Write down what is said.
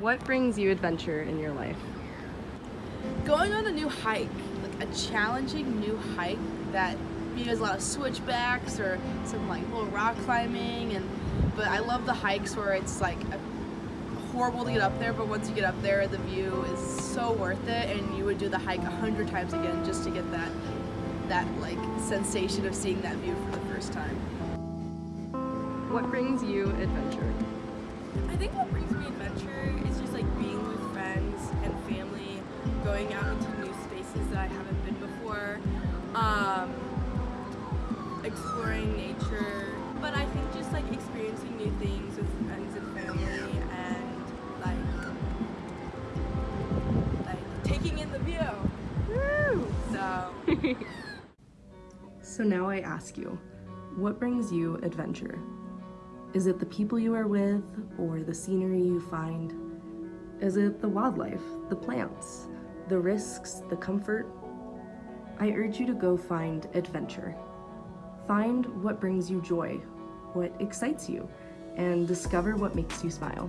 What brings you adventure in your life? Going on a new hike, like a challenging new hike that you know, has a lot of switchbacks or some like little rock climbing and but I love the hikes where it's like a, horrible to get up there but once you get up there the view is so worth it and you would do the hike a hundred times again just to get that that like sensation of seeing that view for the first time. What brings you adventure? I think what brings me going out into new spaces that I haven't been before, um, exploring nature, but I think just like experiencing new things with friends and family and like like taking in the view. Woo! So So now I ask you, what brings you adventure? Is it the people you are with or the scenery you find? Is it the wildlife, the plants, the risks, the comfort? I urge you to go find adventure. Find what brings you joy, what excites you, and discover what makes you smile.